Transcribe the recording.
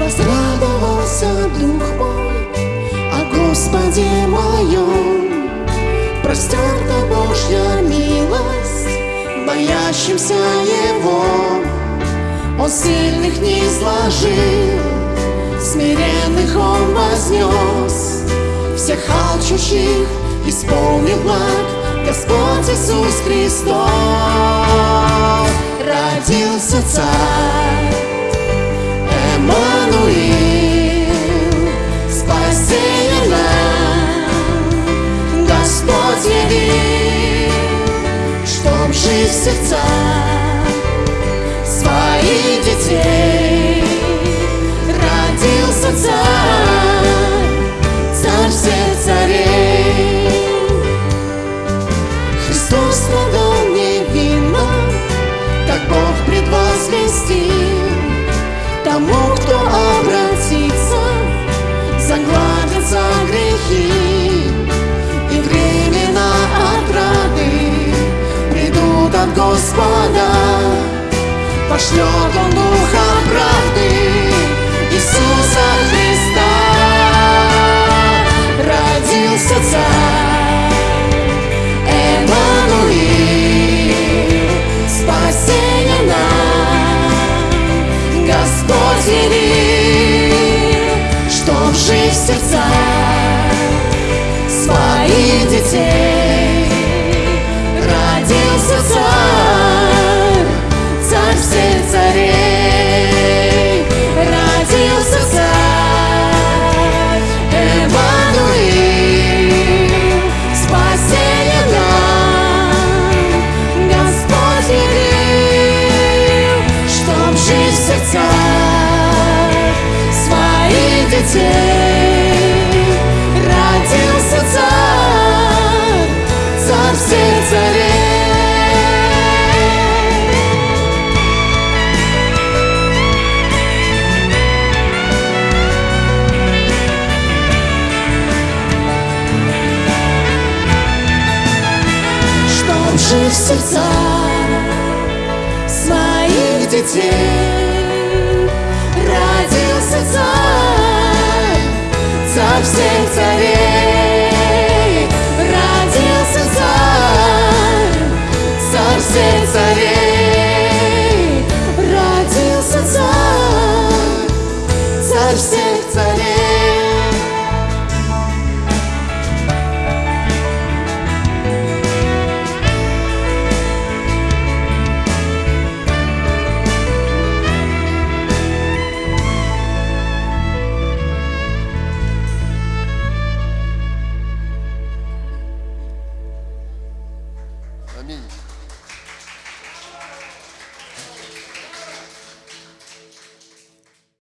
Возрадовался дух мой о Господе моем. Простерта Божья милость боящимся Его. Он сильных не изложил, смиренных Он вознес. Всех алчущих исполнил благ Господь Иисус Христос. Родился Царь, Эммануил, спасение нам, Господь явил, чтоб жить в сердцах Страдал невинно, как Бог предвозвестил. Тому, кто обратится, загладятся грехи. И времена отрады придут от Господа. Пошлет Он Родился Царь, Царь всех царей. Чтоб жить в сердцах своих детей. Царь 嗯